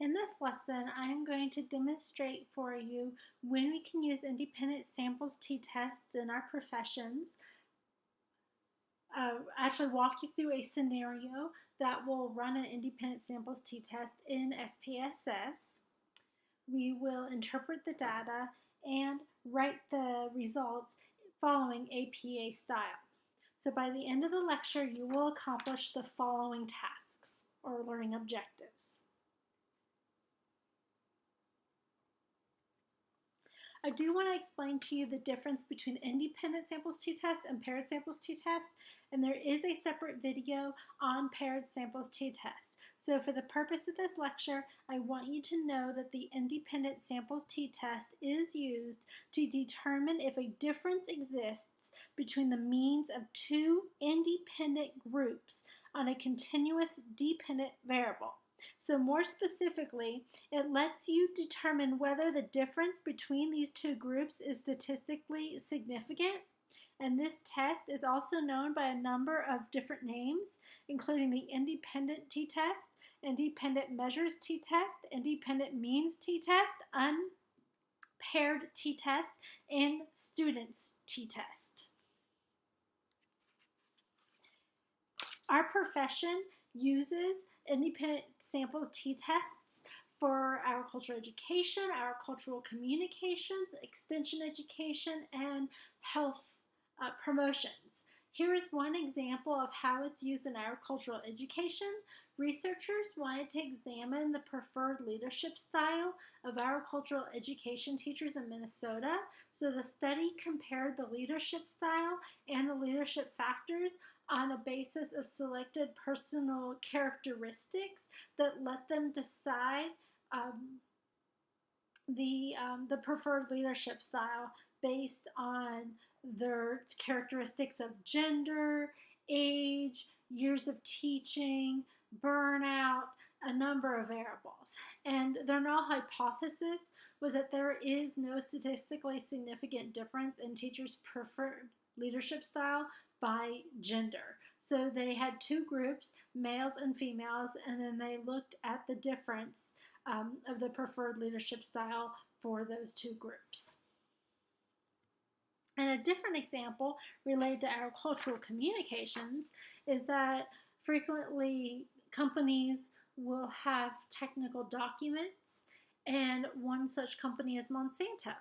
In this lesson, I am going to demonstrate for you when we can use independent samples t-tests in our professions. Uh, actually walk you through a scenario that will run an independent samples t-test in SPSS. We will interpret the data and write the results following APA style. So by the end of the lecture, you will accomplish the following tasks or learning objectives. I do want to explain to you the difference between independent samples t-test and paired samples t-test, and there is a separate video on paired samples t-test. So for the purpose of this lecture, I want you to know that the independent samples t-test is used to determine if a difference exists between the means of two independent groups on a continuous dependent variable. So more specifically, it lets you determine whether the difference between these two groups is statistically significant. And this test is also known by a number of different names, including the independent t-test, independent measures t-test, independent means t-test, unpaired t-test, and students t-test. Our profession uses independent samples t-tests for agricultural education, agricultural communications, extension education, and health uh, promotions. Here is one example of how it's used in agricultural education. Researchers wanted to examine the preferred leadership style of agricultural education teachers in Minnesota. So the study compared the leadership style and the leadership factors on a basis of selected personal characteristics that let them decide um, the, um, the preferred leadership style based on their characteristics of gender, age, years of teaching, burnout, a number of variables. And their null hypothesis was that there is no statistically significant difference in teachers' preferred leadership style by gender. So they had two groups, males and females, and then they looked at the difference um, of the preferred leadership style for those two groups. And a different example related to agricultural communications is that frequently companies will have technical documents, and one such company is Monsanto.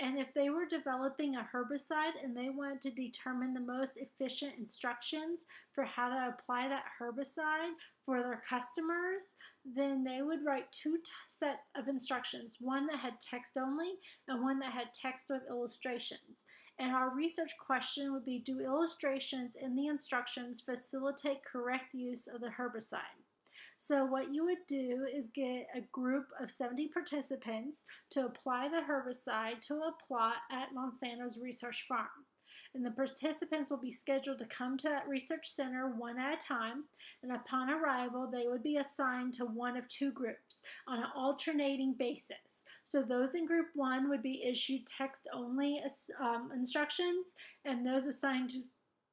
And if they were developing a herbicide and they wanted to determine the most efficient instructions for how to apply that herbicide for their customers, then they would write two sets of instructions one that had text only and one that had text with illustrations. And our research question would be Do illustrations in the instructions facilitate correct use of the herbicide? So what you would do is get a group of 70 participants to apply the herbicide to a plot at Monsanto's research farm. And the participants will be scheduled to come to that research center one at a time. And upon arrival, they would be assigned to one of two groups on an alternating basis. So those in group one would be issued text only um, instructions, and those assigned to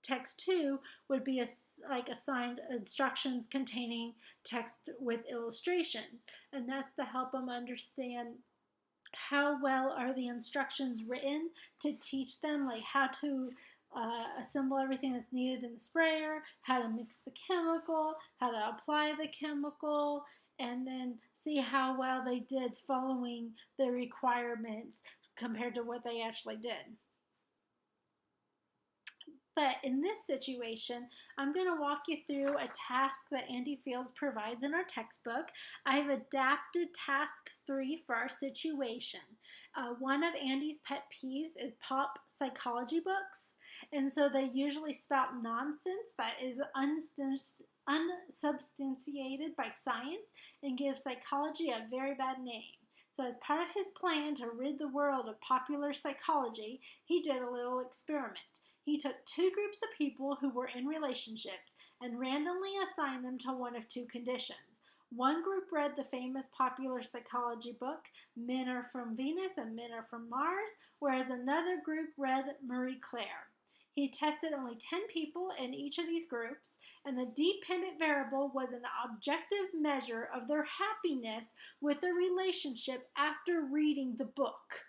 text 2 would be a, like assigned instructions containing text with illustrations and that's to help them understand how well are the instructions written to teach them like how to uh, assemble everything that's needed in the sprayer, how to mix the chemical, how to apply the chemical, and then see how well they did following the requirements compared to what they actually did. But in this situation, I'm going to walk you through a task that Andy Fields provides in our textbook. I've adapted task three for our situation. Uh, one of Andy's pet peeves is pop psychology books. And so they usually spout nonsense that is unsubstantiated by science and give psychology a very bad name. So, as part of his plan to rid the world of popular psychology, he did a little experiment. He took two groups of people who were in relationships and randomly assigned them to one of two conditions. One group read the famous popular psychology book, Men Are From Venus and Men Are From Mars, whereas another group read Marie Claire. He tested only 10 people in each of these groups, and the dependent variable was an objective measure of their happiness with their relationship after reading the book.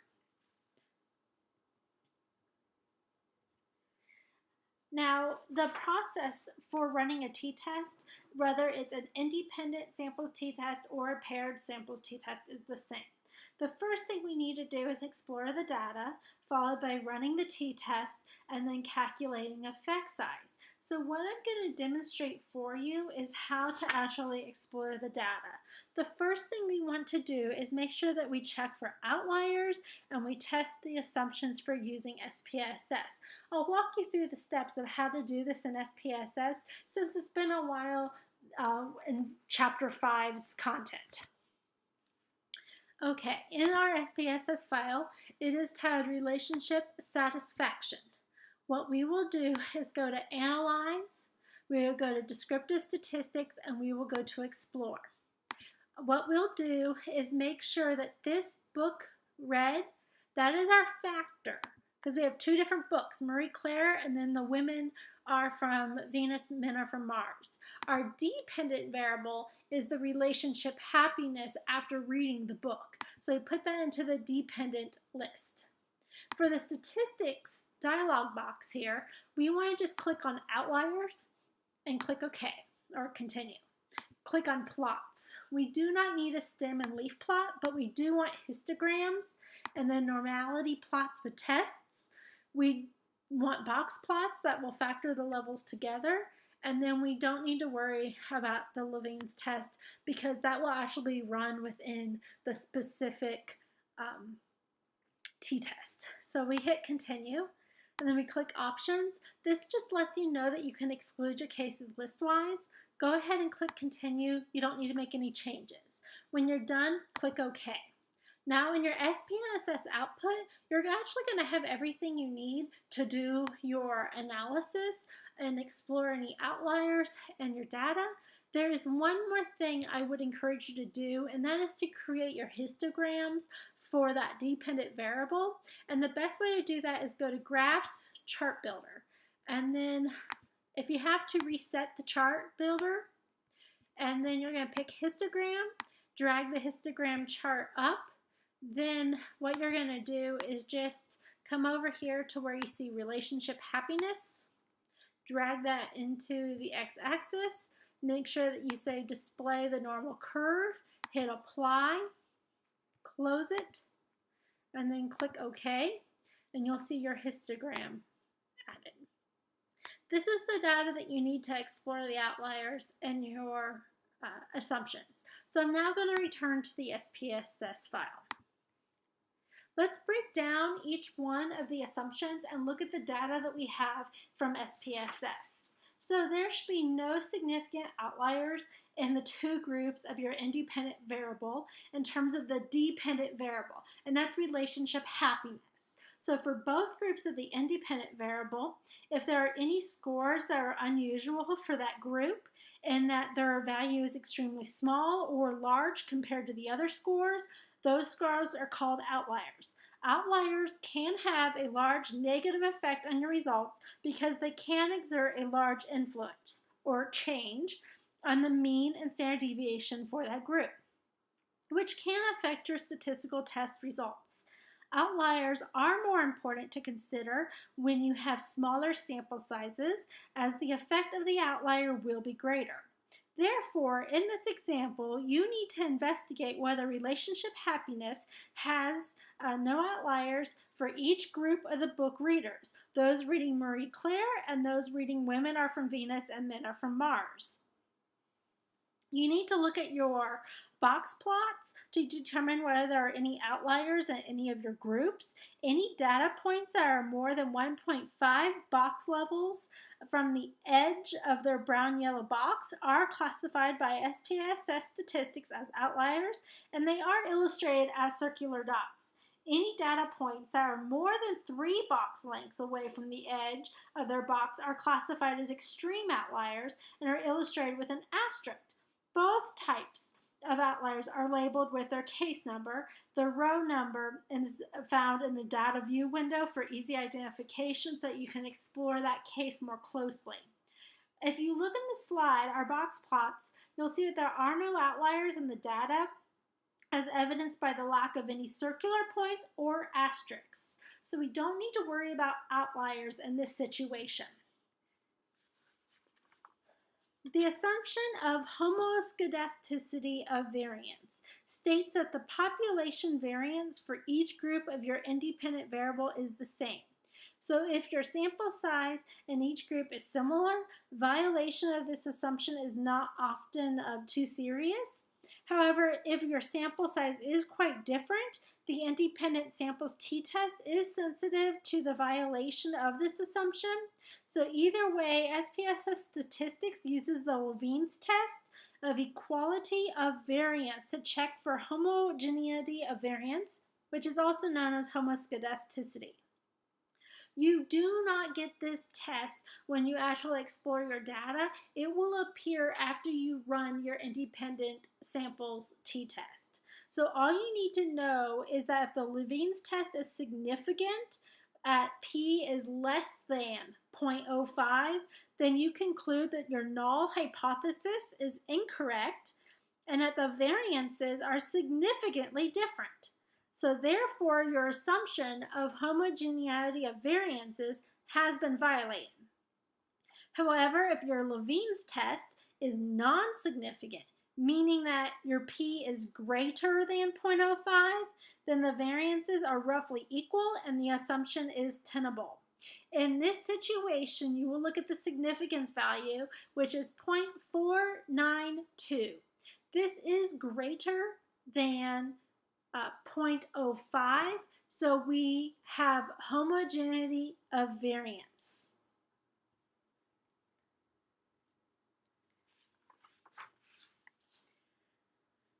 Now, the process for running a t-test, whether it's an independent samples t-test or a paired samples t-test, is the same. The first thing we need to do is explore the data, followed by running the t-test and then calculating effect size. So what I'm going to demonstrate for you is how to actually explore the data. The first thing we want to do is make sure that we check for outliers and we test the assumptions for using SPSS. I'll walk you through the steps of how to do this in SPSS since it's been a while uh, in Chapter 5's content. Okay, in our SPSS file, it is titled Relationship Satisfaction. What we will do is go to Analyze, we will go to Descriptive Statistics, and we will go to Explore. What we'll do is make sure that this book read, that is our factor, because we have two different books, Marie Claire and then the women are from Venus, men are from Mars. Our dependent variable is the relationship happiness after reading the book. So we put that into the dependent list. For the statistics dialog box here, we want to just click on outliers and click OK or continue. Click on plots. We do not need a stem and leaf plot, but we do want histograms and then normality plots with tests. We want box plots that will factor the levels together and then we don't need to worry about the Levene's test because that will actually run within the specific um, t-test. So we hit continue and then we click options. This just lets you know that you can exclude your cases listwise. Go ahead and click continue. You don't need to make any changes. When you're done, click OK. Now in your SPSS output, you're actually going to have everything you need to do your analysis and explore any outliers and your data. There is one more thing I would encourage you to do, and that is to create your histograms for that dependent variable. And the best way to do that is go to Graphs, Chart Builder. And then if you have to reset the chart builder, and then you're going to pick histogram, drag the histogram chart up, then what you're going to do is just come over here to where you see relationship happiness, drag that into the x-axis, make sure that you say display the normal curve, hit apply, close it, and then click OK, and you'll see your histogram added. This is the data that you need to explore the outliers and your uh, assumptions. So I'm now going to return to the SPSS file. Let's break down each one of the assumptions and look at the data that we have from SPSS. So there should be no significant outliers in the two groups of your independent variable in terms of the dependent variable, and that's relationship happiness. So for both groups of the independent variable, if there are any scores that are unusual for that group, and that their value is extremely small or large compared to the other scores, those scores are called outliers. Outliers can have a large negative effect on your results because they can exert a large influence or change on the mean and standard deviation for that group, which can affect your statistical test results. Outliers are more important to consider when you have smaller sample sizes as the effect of the outlier will be greater. Therefore, in this example, you need to investigate whether relationship happiness has uh, no outliers for each group of the book readers. Those reading Marie Claire and those reading Women Are From Venus and Men Are From Mars. You need to look at your box plots to determine whether there are any outliers in any of your groups. Any data points that are more than 1.5 box levels from the edge of their brown-yellow box are classified by SPSS statistics as outliers, and they are illustrated as circular dots. Any data points that are more than three box lengths away from the edge of their box are classified as extreme outliers and are illustrated with an asterisk. Both types of outliers are labeled with their case number. The row number is found in the data view window for easy identification so that you can explore that case more closely. If you look in the slide, our box plots, you'll see that there are no outliers in the data as evidenced by the lack of any circular points or asterisks. So we don't need to worry about outliers in this situation. The assumption of homoscedasticity of variance states that the population variance for each group of your independent variable is the same. So if your sample size in each group is similar, violation of this assumption is not often uh, too serious. However, if your sample size is quite different, the independent samples t-test is sensitive to the violation of this assumption. So either way, SPSS statistics uses the Levene's test of equality of variance to check for homogeneity of variance, which is also known as homoscedasticity. You do not get this test when you actually explore your data. It will appear after you run your independent samples t-test. So all you need to know is that if the Levene's test is significant at p is less than 0.05, then you conclude that your null hypothesis is incorrect and that the variances are significantly different. So therefore, your assumption of homogeneity of variances has been violated. However, if your Levene's test is non-significant, meaning that your p is greater than 0.05, then the variances are roughly equal and the assumption is tenable. In this situation, you will look at the significance value, which is 0.492. This is greater than uh, 0.05. So we have homogeneity of variance.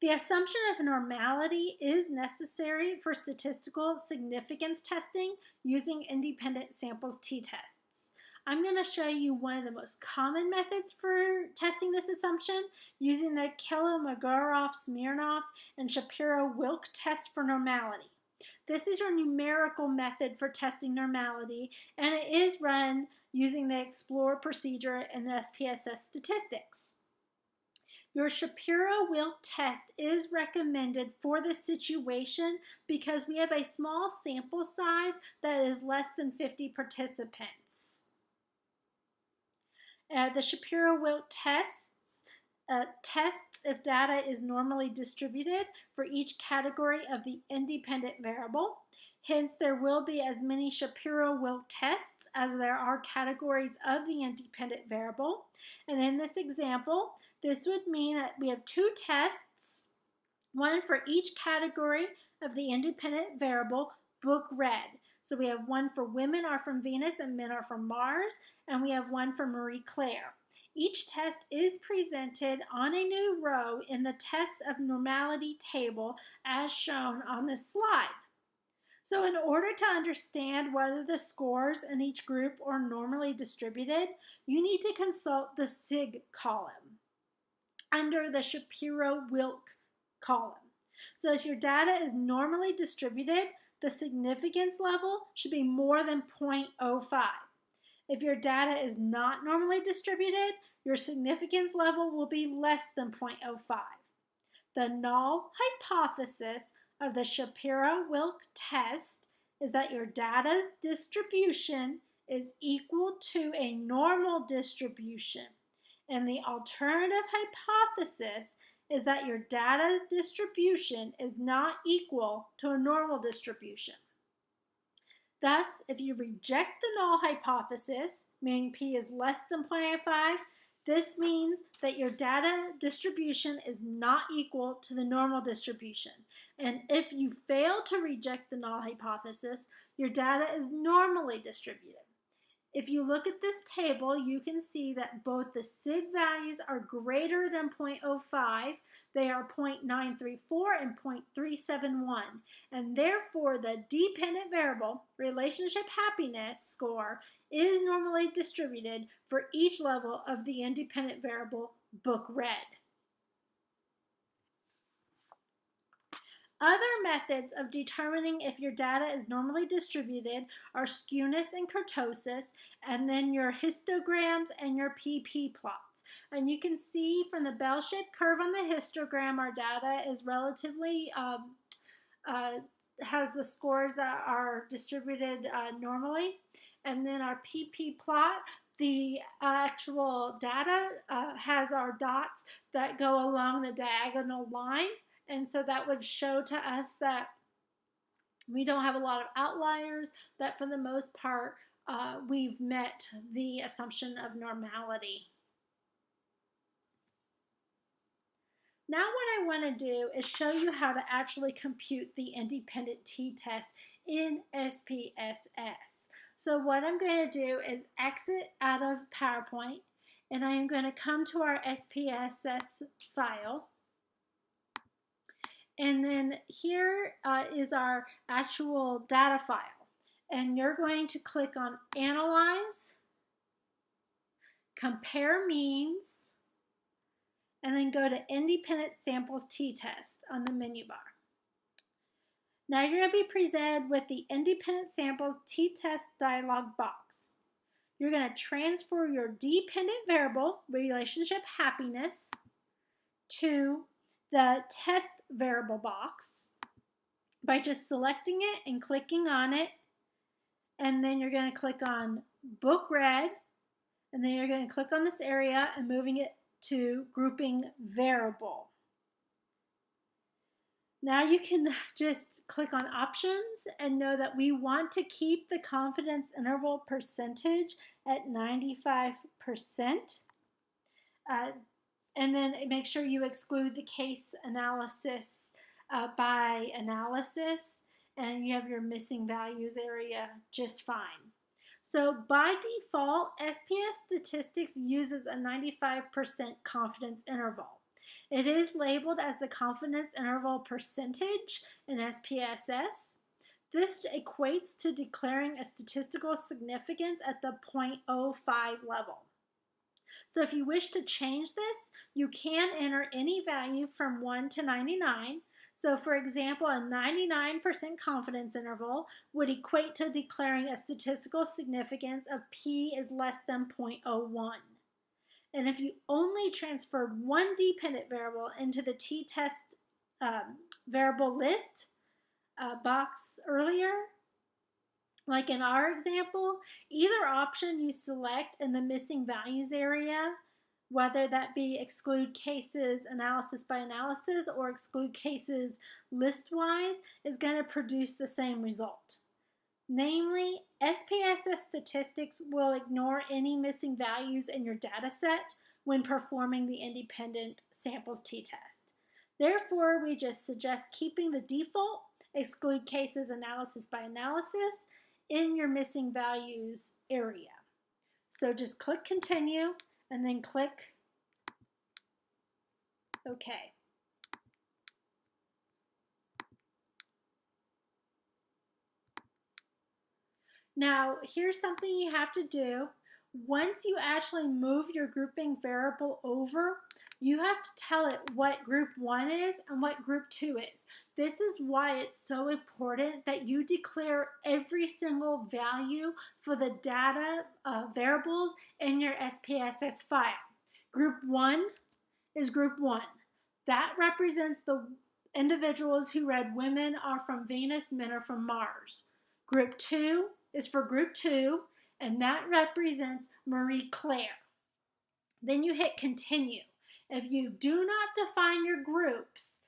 The assumption of normality is necessary for statistical significance testing using independent samples t-tests. I'm going to show you one of the most common methods for testing this assumption using the Kolmogorov-Smirnov and Shapiro-Wilk test for normality. This is your numerical method for testing normality, and it is run using the Explore procedure in SPSS statistics. Your Shapiro-Wilk test is recommended for this situation because we have a small sample size that is less than 50 participants. Uh, the Shapiro-Wilk tests uh, tests if data is normally distributed for each category of the independent variable. Hence, there will be as many Shapiro-Wilk tests as there are categories of the independent variable. And in this example, this would mean that we have two tests, one for each category of the independent variable book read. So we have one for women are from Venus and men are from Mars, and we have one for Marie Claire. Each test is presented on a new row in the test of normality table as shown on this slide. So in order to understand whether the scores in each group are normally distributed, you need to consult the SIG column under the Shapiro-Wilk column. So if your data is normally distributed, the significance level should be more than 0.05. If your data is not normally distributed, your significance level will be less than 0.05. The null hypothesis of the Shapiro-Wilk test is that your data's distribution is equal to a normal distribution. And the alternative hypothesis is that your data's distribution is not equal to a normal distribution. Thus, if you reject the null hypothesis, meaning p is less than 0.85, this means that your data distribution is not equal to the normal distribution. And if you fail to reject the null hypothesis, your data is normally distributed. If you look at this table, you can see that both the SIG values are greater than 0.05. They are 0.934 and 0.371. And therefore, the dependent variable, relationship happiness score, is normally distributed for each level of the independent variable book read. Other methods of determining if your data is normally distributed are skewness and kurtosis, and then your histograms and your PP plots. And you can see from the bell-shaped curve on the histogram, our data is relatively, um, uh, has the scores that are distributed uh, normally. And then our PP plot, the actual data uh, has our dots that go along the diagonal line. And so that would show to us that we don't have a lot of outliers, that for the most part, uh, we've met the assumption of normality. Now what I want to do is show you how to actually compute the independent t-test in SPSS. So what I'm going to do is exit out of PowerPoint and I am going to come to our SPSS file. And then here uh, is our actual data file. And you're going to click on Analyze, Compare Means, and then go to Independent Samples t-Test on the menu bar. Now you're going to be presented with the Independent Samples t-Test dialog box. You're going to transfer your dependent variable, relationship happiness, to the test variable box by just selecting it and clicking on it. And then you're going to click on Book Read, and then you're going to click on this area and moving it to grouping variable. Now you can just click on options and know that we want to keep the confidence interval percentage at 95%. Uh, and then make sure you exclude the case analysis uh, by analysis and you have your missing values area just fine. So by default, SPSS Statistics uses a 95% confidence interval. It is labeled as the confidence interval percentage in SPSS. This equates to declaring a statistical significance at the 0.05 level. So if you wish to change this, you can enter any value from 1 to 99. So for example, a 99% confidence interval would equate to declaring a statistical significance of p is less than 0.01. And if you only transferred one dependent variable into the t-test um, variable list uh, box earlier, like in our example, either option you select in the missing values area, whether that be exclude cases analysis by analysis or exclude cases list-wise, is going to produce the same result. Namely, SPSS statistics will ignore any missing values in your data set when performing the independent samples t-test. Therefore, we just suggest keeping the default exclude cases analysis by analysis in your missing values area. So just click continue and then click OK. Now, here's something you have to do. Once you actually move your grouping variable over, you have to tell it what group 1 is and what group 2 is. This is why it's so important that you declare every single value for the data uh, variables in your SPSS file. Group 1 is group 1. That represents the individuals who read women are from Venus, men are from Mars. Group 2 is for group two, and that represents Marie Claire. Then you hit continue. If you do not define your groups,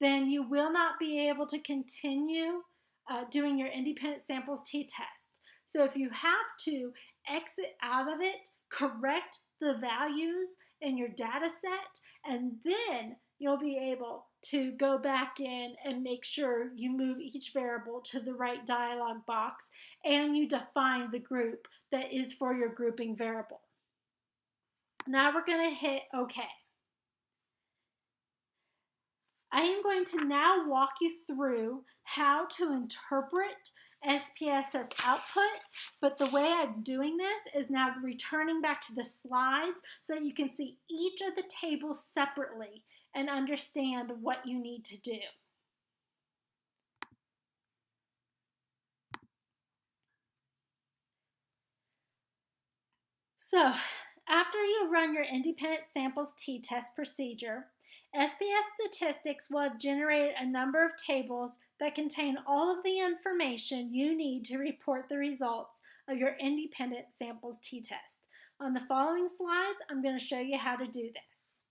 then you will not be able to continue uh, doing your independent samples t-test. So if you have to exit out of it, correct the values in your data set, and then you'll be able to go back in and make sure you move each variable to the right dialog box and you define the group that is for your grouping variable. Now we're going to hit OK. I am going to now walk you through how to interpret SPSS output, but the way I'm doing this is now returning back to the slides so you can see each of the tables separately and understand what you need to do. So, after you run your independent samples t-test procedure, SPSS Statistics will have generated a number of tables that contain all of the information you need to report the results of your independent samples t-test. On the following slides, I'm going to show you how to do this.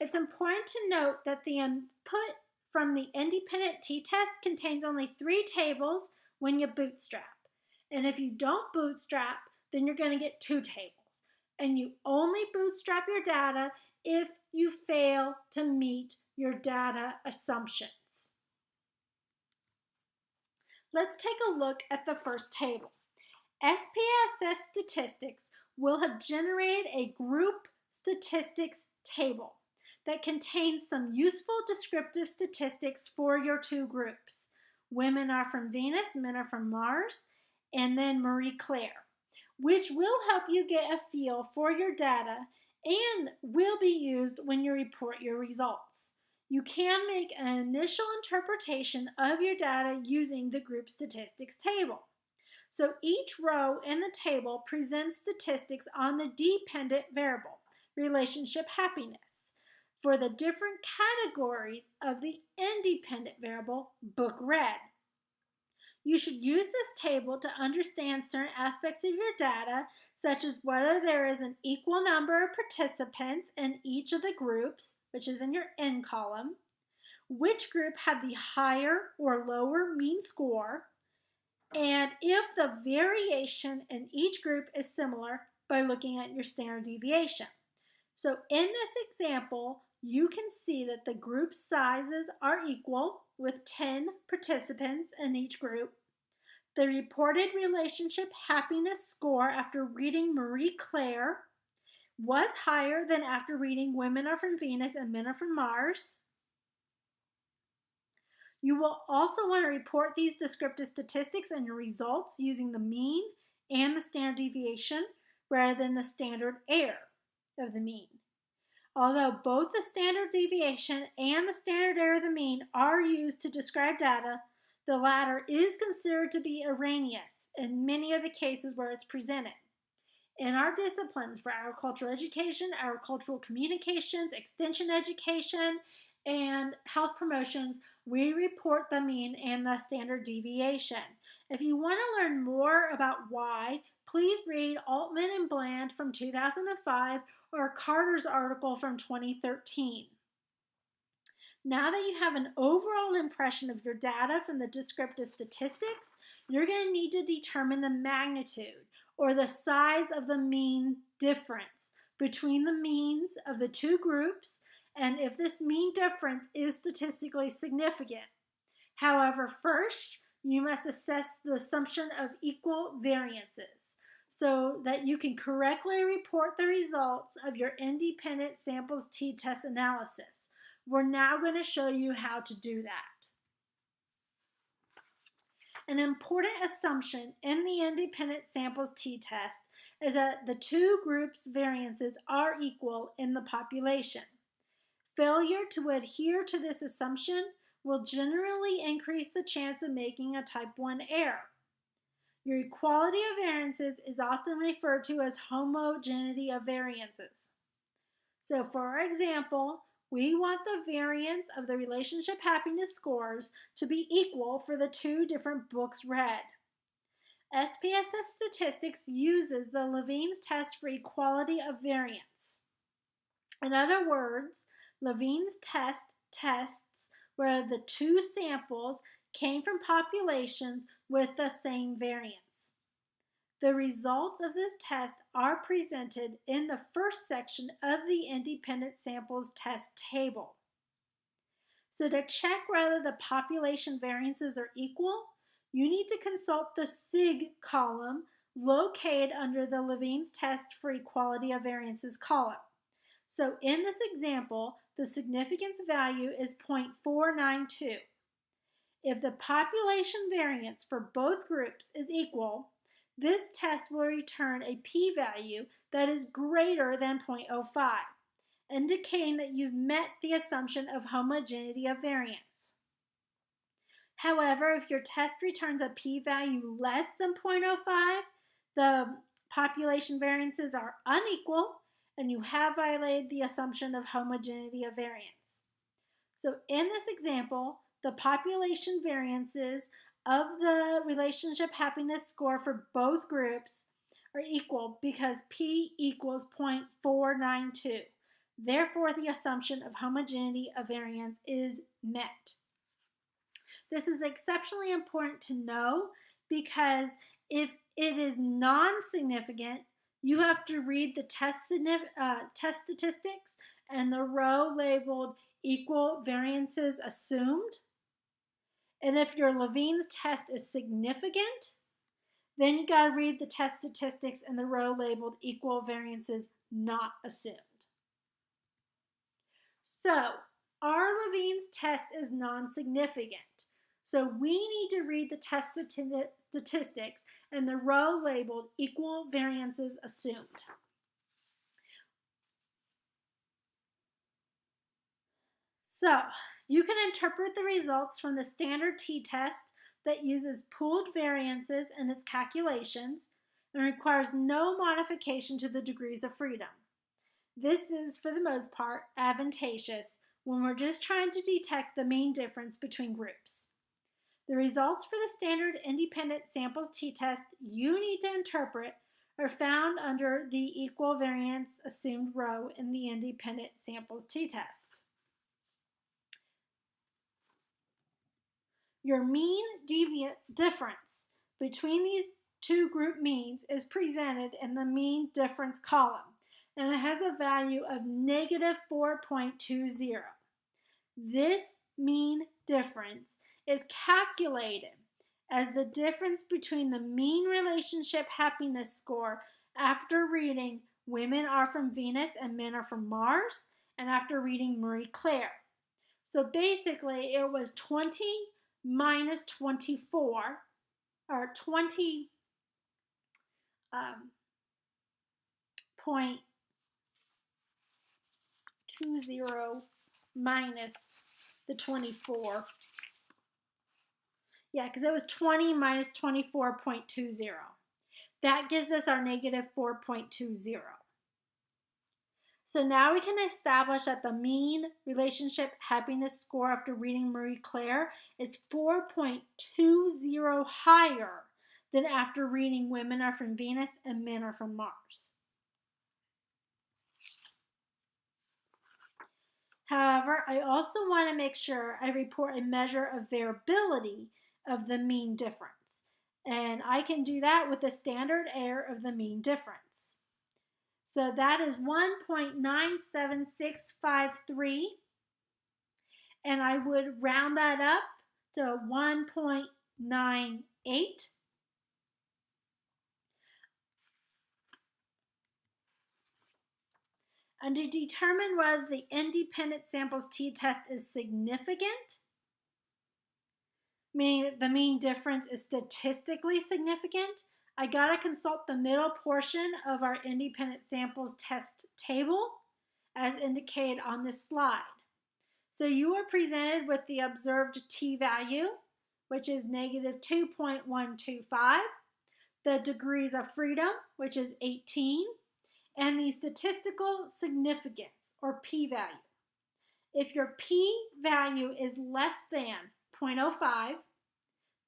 It's important to note that the input from the independent t-test contains only three tables when you bootstrap. And if you don't bootstrap, then you're going to get two tables. And you only bootstrap your data if you fail to meet your data assumptions. Let's take a look at the first table. SPSS statistics will have generated a group statistics table that contains some useful descriptive statistics for your two groups. Women are from Venus, men are from Mars, and then Marie Claire, which will help you get a feel for your data and will be used when you report your results. You can make an initial interpretation of your data using the group statistics table. So each row in the table presents statistics on the dependent variable, relationship happiness, for the different categories of the independent variable, book read. You should use this table to understand certain aspects of your data, such as whether there is an equal number of participants in each of the groups, which is in your N column, which group had the higher or lower mean score, and if the variation in each group is similar by looking at your standard deviation. So in this example, you can see that the group sizes are equal with 10 participants in each group. The reported relationship happiness score after reading Marie Claire was higher than after reading Women Are From Venus and Men Are From Mars. You will also want to report these descriptive statistics and your results using the mean and the standard deviation rather than the standard error of the mean. Although both the standard deviation and the standard error of the mean are used to describe data, the latter is considered to be erroneous in many of the cases where it's presented. In our disciplines for agricultural education, agricultural communications, extension education, and health promotions, we report the mean and the standard deviation. If you want to learn more about why, please read Altman and Bland from 2005 or Carter's article from 2013. Now that you have an overall impression of your data from the descriptive statistics, you're going to need to determine the magnitude or the size of the mean difference between the means of the two groups and if this mean difference is statistically significant. However, first, you must assess the assumption of equal variances so that you can correctly report the results of your independent samples t-test analysis. We're now going to show you how to do that. An important assumption in the independent samples t-test is that the two groups' variances are equal in the population. Failure to adhere to this assumption will generally increase the chance of making a type 1 error. Your equality of variances is often referred to as homogeneity of variances. So for example, we want the variance of the relationship happiness scores to be equal for the two different books read. SPSS Statistics uses the Levene's test for equality of variance. In other words, Levene's test tests where the two samples came from populations with the same variance. The results of this test are presented in the first section of the independent samples test table. So to check whether the population variances are equal, you need to consult the SIG column located under the Levene's test for equality of variances column. So in this example, the significance value is 0.492. If the population variance for both groups is equal, this test will return a p-value that is greater than 0.05, indicating that you've met the assumption of homogeneity of variance. However, if your test returns a p-value less than 0.05, the population variances are unequal and you have violated the assumption of homogeneity of variance. So in this example, the population variances of the relationship happiness score for both groups are equal because P equals 0.492. Therefore, the assumption of homogeneity of variance is met. This is exceptionally important to know because if it is non-significant, you have to read the test, uh, test statistics and the row labeled equal variances assumed. And if your Levene's test is significant, then you got to read the test statistics and the row labeled equal variances not assumed. So, our Levene's test is non-significant. So we need to read the test statistics and the row labeled equal variances assumed. So you can interpret the results from the standard t-test that uses pooled variances in its calculations and requires no modification to the degrees of freedom. This is, for the most part, advantageous when we're just trying to detect the mean difference between groups. The results for the standard independent samples t-test you need to interpret are found under the equal variance assumed row in the independent samples t-test. Your mean deviant difference between these two group means is presented in the mean difference column and it has a value of negative 4.20. This mean difference is calculated as the difference between the mean relationship happiness score after reading Women Are from Venus and Men Are from Mars and after reading Marie Claire. So basically, it was 20 minus 24, or 20 um, point two zero minus the 24 yeah, because it was 20 minus 24.20. That gives us our negative 4.20. So now we can establish that the mean relationship happiness score after reading Marie Claire is 4.20 higher than after reading Women Are From Venus and Men Are From Mars. However, I also want to make sure I report a measure of variability of the mean difference. And I can do that with the standard error of the mean difference. So that is 1.97653. And I would round that up to 1.98. And to determine whether the independent samples t-test is significant, meaning that the mean difference is statistically significant, I got to consult the middle portion of our independent samples test table as indicated on this slide. So you are presented with the observed t-value, which is negative 2.125, the degrees of freedom, which is 18, and the statistical significance, or p-value. If your p-value is less than 0.05,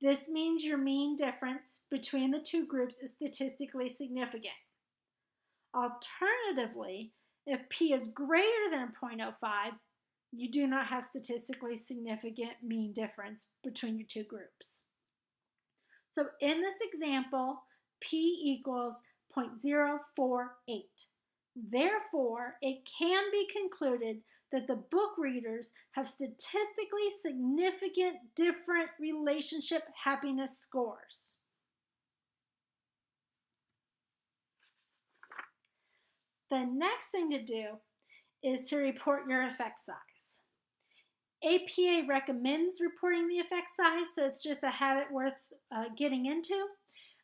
this means your mean difference between the two groups is statistically significant. Alternatively, if p is greater than 0.05, you do not have statistically significant mean difference between your two groups. So in this example, p equals 0.048. Therefore, it can be concluded that the book readers have statistically significant different relationship happiness scores. The next thing to do is to report your effect size. APA recommends reporting the effect size, so it's just a habit worth uh, getting into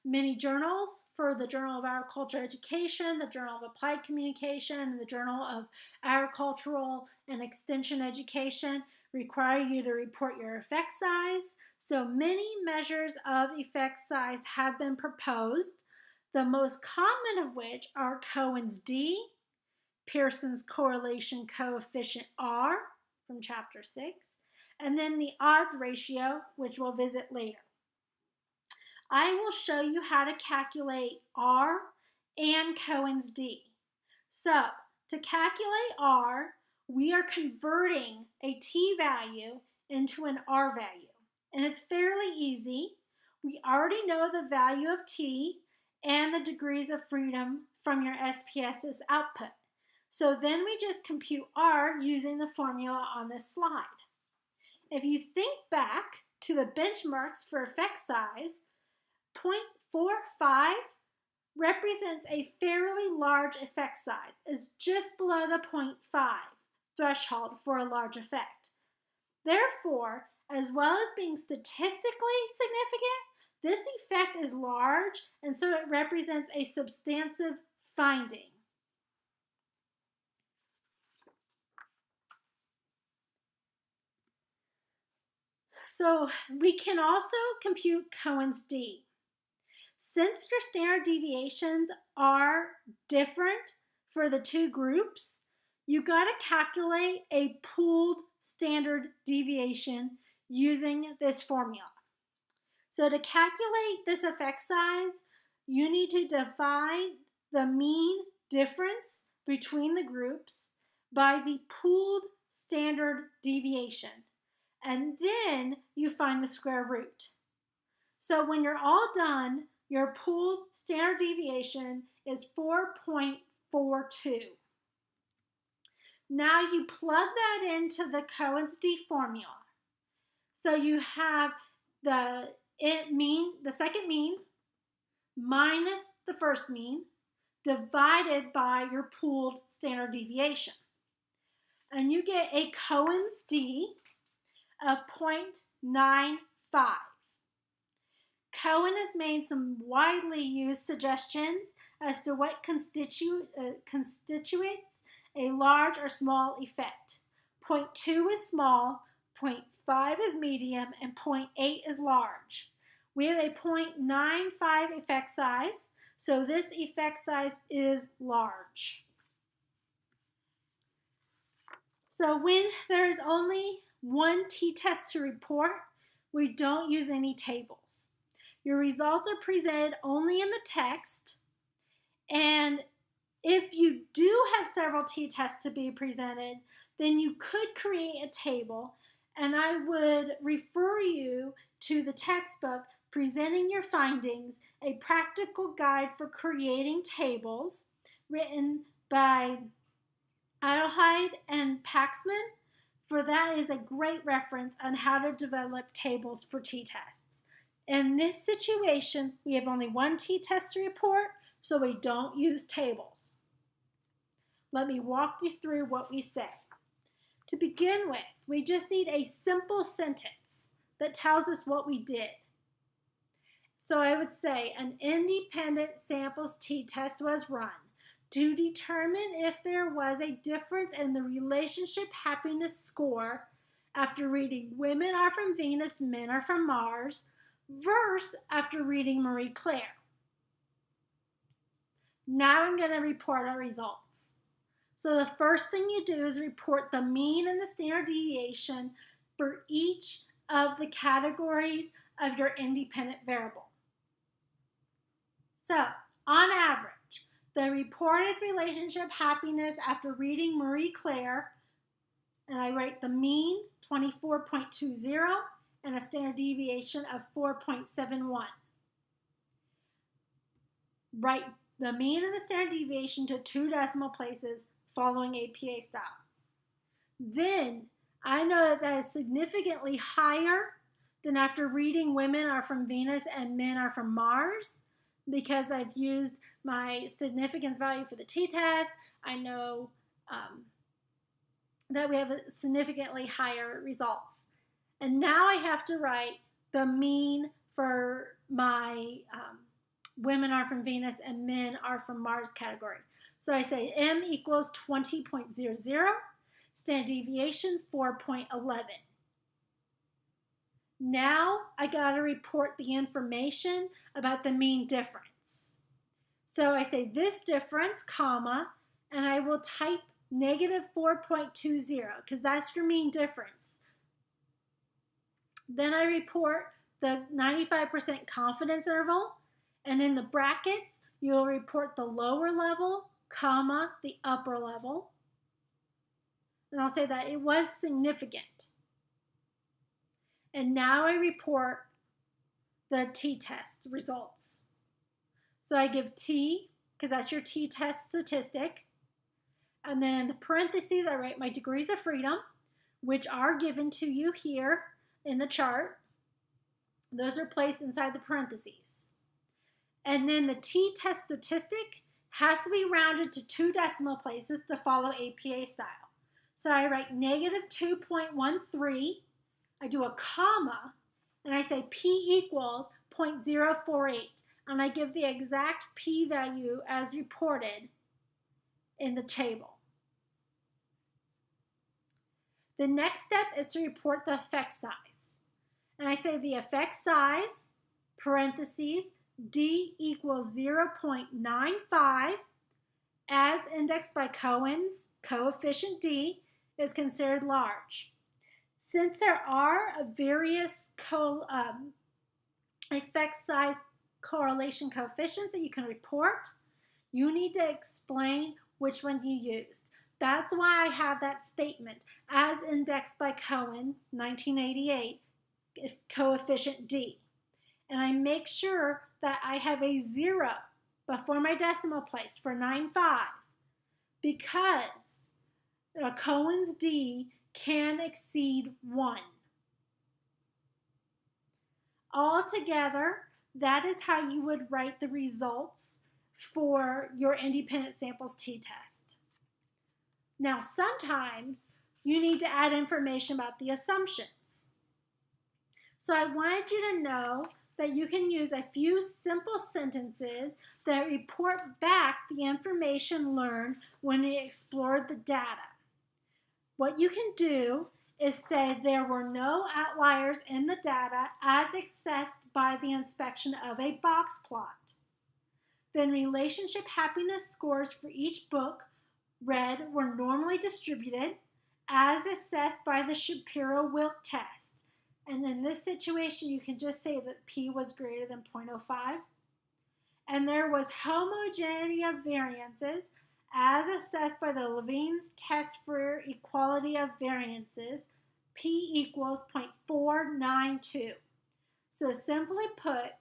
many journals for the Journal of Agricultural Education, the Journal of Applied Communication, and the Journal of Agricultural and Extension Education require you to report your effect size. So many measures of effect size have been proposed. the most common of which are Cohen's D, Pearson's correlation coefficient R from chapter 6, and then the odds ratio, which we'll visit later. I will show you how to calculate R and Cohen's D. So, to calculate R, we are converting a t value into an r value. And it's fairly easy. We already know the value of t and the degrees of freedom from your SPSS output. So then we just compute r using the formula on this slide. If you think back to the benchmarks for effect size, 0.45 represents a fairly large effect size, is just below the 0.5 threshold for a large effect. Therefore, as well as being statistically significant, this effect is large and so it represents a substantive finding. So we can also compute Cohen's D. Since your standard deviations are different for the two groups, you got to calculate a pooled standard deviation using this formula. So to calculate this effect size, you need to divide the mean difference between the groups by the pooled standard deviation. And then you find the square root. So when you're all done, your pooled standard deviation is 4.42. Now you plug that into the Cohen's D formula. So you have the it mean, the second mean minus the first mean divided by your pooled standard deviation. And you get a Cohen's D of 0.95. Cohen has made some widely used suggestions as to what constitu uh, constitutes a large or small effect. Point 2 is small, point 5 is medium, and point 8 is large. We have a 0.95 effect size, so this effect size is large. So when there is only one t-test to report, we don't use any tables. Your results are presented only in the text, and if you do have several t-tests to be presented, then you could create a table. And I would refer you to the textbook Presenting Your Findings, a practical guide for creating tables written by Adelheid and Pexman, for that is a great reference on how to develop tables for t-tests. In this situation, we have only one t-test to report, so we don't use tables. Let me walk you through what we say. To begin with, we just need a simple sentence that tells us what we did. So I would say an independent samples t-test was run to determine if there was a difference in the relationship happiness score after reading Women Are From Venus, Men Are From Mars verse after reading Marie Claire. Now I'm going to report our results. So the first thing you do is report the mean and the standard deviation for each of the categories of your independent variable. So, on average, the reported relationship happiness after reading Marie Claire, and I write the mean 24.20 and a standard deviation of 4.71. Write the mean and the standard deviation to two decimal places following APA style. Then I know that that is significantly higher than after reading Women Are From Venus and Men Are From Mars because I've used my significance value for the t-test. I know um, that we have significantly higher results. And now I have to write the mean for my um, women are from Venus and men are from Mars category. So I say M equals 20.00, standard deviation 4.11. Now I got to report the information about the mean difference. So I say this difference, comma, and I will type negative 4.20 because that's your mean difference. Then I report the 95% confidence interval, and in the brackets, you'll report the lower level, comma, the upper level. And I'll say that it was significant. And now I report the t-test results. So I give t, because that's your t-test statistic. And then in the parentheses, I write my degrees of freedom, which are given to you here in the chart. Those are placed inside the parentheses. And then the t-test statistic has to be rounded to two decimal places to follow APA style. So I write negative 2.13, I do a comma, and I say p equals 0.048, and I give the exact p-value as reported in the table. The next step is to report the effect size. And I say the effect size, parentheses, D equals 0.95 as indexed by Cohen's coefficient D is considered large. Since there are various um, effect size correlation coefficients that you can report, you need to explain which one you used. That's why I have that statement as indexed by Cohen, 1988, coefficient D. And I make sure that I have a zero before my decimal place for 9.5 because a Cohen's D can exceed 1. Altogether, that is how you would write the results for your independent samples t-test. Now, sometimes you need to add information about the assumptions. So I wanted you to know that you can use a few simple sentences that report back the information learned when you explored the data. What you can do is say there were no outliers in the data as assessed by the inspection of a box plot. Then relationship happiness scores for each book read were normally distributed as assessed by the Shapiro-Wilk test. And in this situation, you can just say that P was greater than 0.05. And there was homogeneity of variances as assessed by the Levene's test for equality of variances, P equals 0.492. So simply put,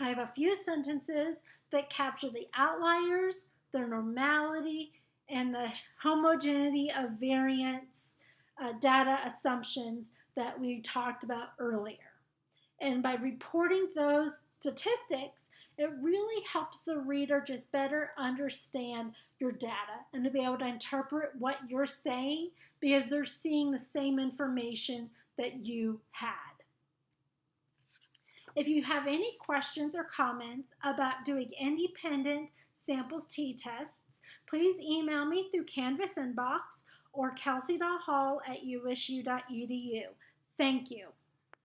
I have a few sentences that capture the outliers, the normality, and the homogeneity of variance uh, data assumptions that we talked about earlier. And by reporting those statistics, it really helps the reader just better understand your data and to be able to interpret what you're saying because they're seeing the same information that you had. If you have any questions or comments about doing independent samples t-tests, please email me through Canvas inbox or kelsey.hall at usu.edu. Thank you.